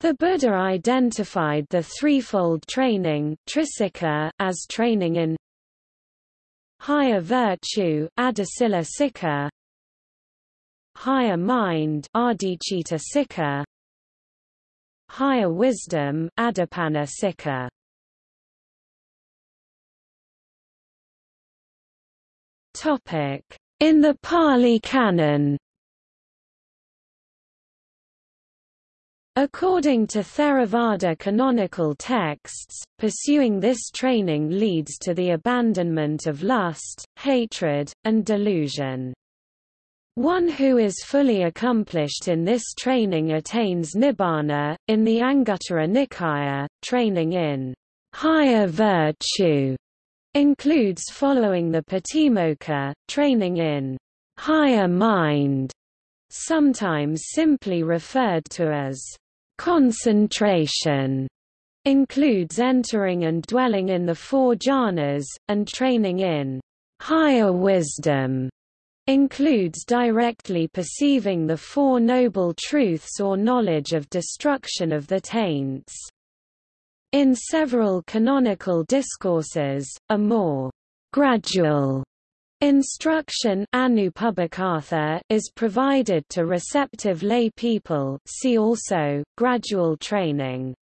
The Buddha identified the threefold training as training in higher virtue higher mind higher wisdom. Topic: In the Pali Canon According to Theravada canonical texts, pursuing this training leads to the abandonment of lust, hatred, and delusion. One who is fully accomplished in this training attains nibbana. In the Anguttara Nikaya, training in higher virtue includes following the Patimokkha, training in higher mind, sometimes simply referred to as Concentration includes entering and dwelling in the four jhanas, and training in higher wisdom includes directly perceiving the Four Noble Truths or knowledge of destruction of the taints. In several canonical discourses, a more gradual Instruction is provided to receptive lay people see also, gradual training.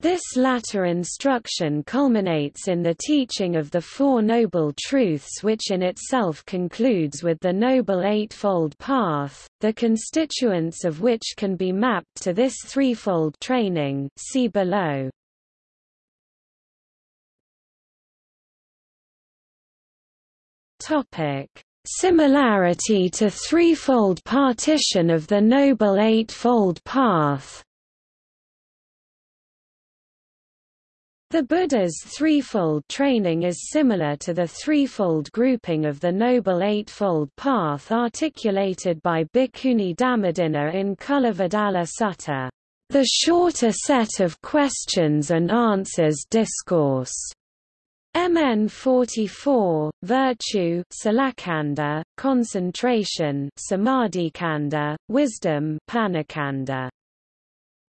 This latter instruction culminates in the teaching of the Four Noble Truths which in itself concludes with the Noble Eightfold Path, the constituents of which can be mapped to this threefold training see below. Topic: Similarity to threefold partition of the Noble Eightfold Path. The Buddha's threefold training is similar to the threefold grouping of the Noble Eightfold Path articulated by Bhikkhuni Dhammādinna in Culavedalla Sutta, the shorter set of questions and answers discourse. MN 44, virtue Salakanda, concentration Samadhikanda, wisdom Panakanda.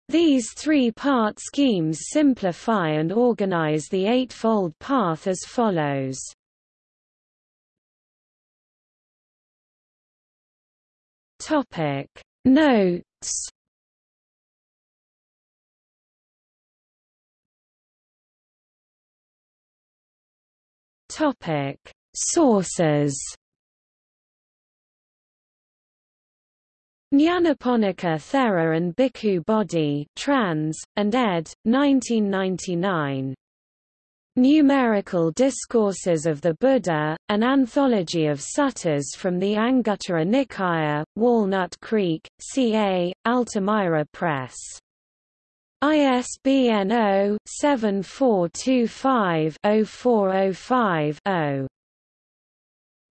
These three-part schemes simplify and organize the Eightfold Path as follows. Notes Topic: Sources. Nyanaponika Thera and Bhikkhu Bodhi trans, and ed. 1999. Numerical Discourses of the Buddha, an anthology of suttas from the Anguttara Nikaya, Walnut Creek, CA, Altamira Press. ISBN 0-7425-0405-0.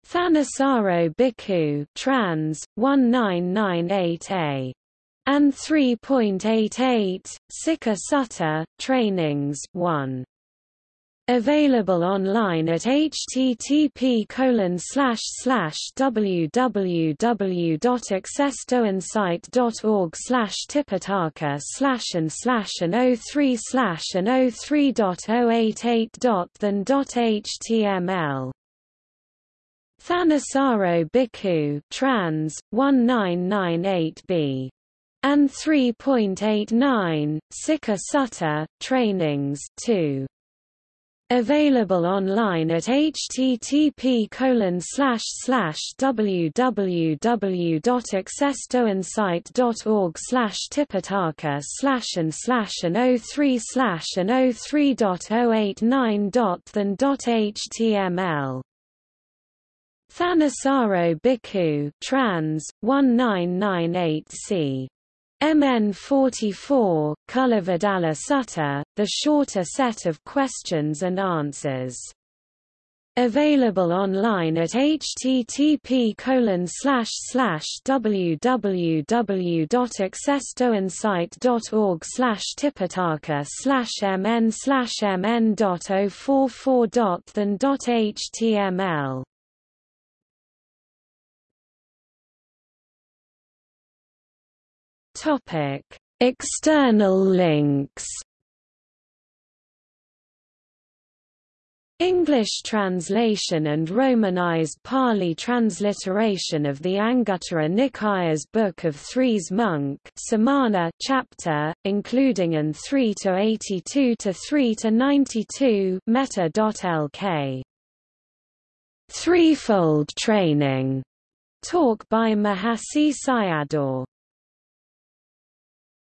Thanissaro Bhikkhu trans, 1998a. And 3.88, Sikkha Sutta, Trainings 1. Available online at http www.accesstoinsight.org tipitaka and slash and 03 slash and 03.088.than.html Thanissaro Bhikkhu trans 1998b and 3.89 Sikkha Sutta Trainings 2 Available online at http www.accesstoinsight.org tipitaka and slash and 03 slash and 03.089.than.html Thanissaro Bhikkhu trans 1998c MN 44, Culavedalla Sutta, the shorter set of questions and answers. Available online at http www.accesstoinsight.org tipitaka mn mn.044.than.html Topic: External links. English translation and Romanized Pali transliteration of the Anguttara Nikaya's Book of Threes Monk Samana chapter, including an 3 to 82 to 3 to 92 meta.lk. Threefold training. Talk by Mahasi Sayadaw